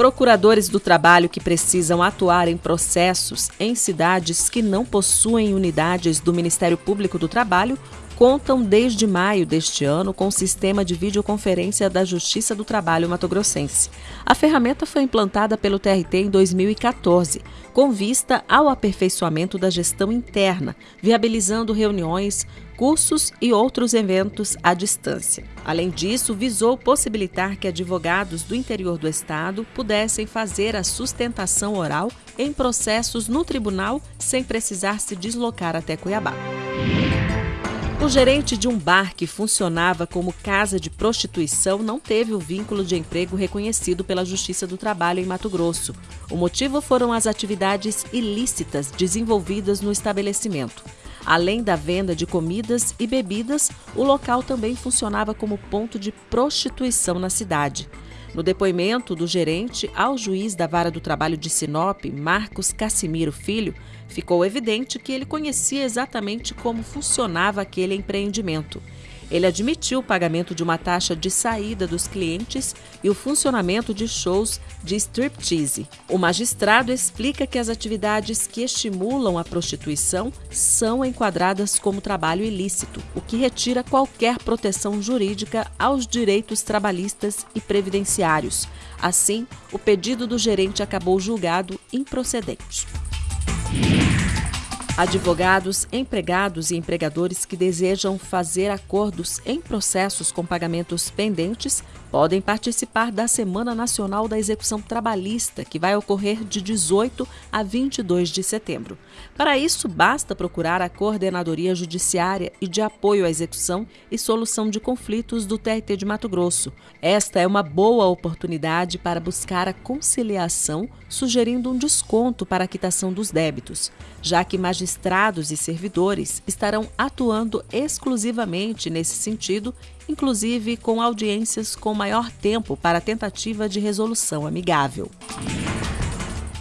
Procuradores do trabalho que precisam atuar em processos em cidades que não possuem unidades do Ministério Público do Trabalho contam desde maio deste ano com o sistema de videoconferência da Justiça do Trabalho Mato-Grossense. A ferramenta foi implantada pelo TRT em 2014, com vista ao aperfeiçoamento da gestão interna, viabilizando reuniões, cursos e outros eventos à distância. Além disso, visou possibilitar que advogados do interior do estado pudessem fazer a sustentação oral em processos no tribunal sem precisar se deslocar até Cuiabá. O gerente de um bar que funcionava como casa de prostituição não teve o vínculo de emprego reconhecido pela Justiça do Trabalho em Mato Grosso. O motivo foram as atividades ilícitas desenvolvidas no estabelecimento. Além da venda de comidas e bebidas, o local também funcionava como ponto de prostituição na cidade. No depoimento do gerente ao juiz da Vara do Trabalho de Sinop, Marcos Cassimiro Filho, ficou evidente que ele conhecia exatamente como funcionava aquele empreendimento. Ele admitiu o pagamento de uma taxa de saída dos clientes e o funcionamento de shows de striptease. O magistrado explica que as atividades que estimulam a prostituição são enquadradas como trabalho ilícito, o que retira qualquer proteção jurídica aos direitos trabalhistas e previdenciários. Assim, o pedido do gerente acabou julgado improcedente. Advogados, empregados e empregadores que desejam fazer acordos em processos com pagamentos pendentes podem participar da Semana Nacional da Execução Trabalhista, que vai ocorrer de 18 a 22 de setembro. Para isso, basta procurar a Coordenadoria Judiciária e de Apoio à Execução e Solução de Conflitos do TRT de Mato Grosso. Esta é uma boa oportunidade para buscar a conciliação, sugerindo um desconto para a quitação dos débitos, já que magistrados e servidores estarão atuando exclusivamente nesse sentido inclusive com audiências com maior tempo para tentativa de resolução amigável.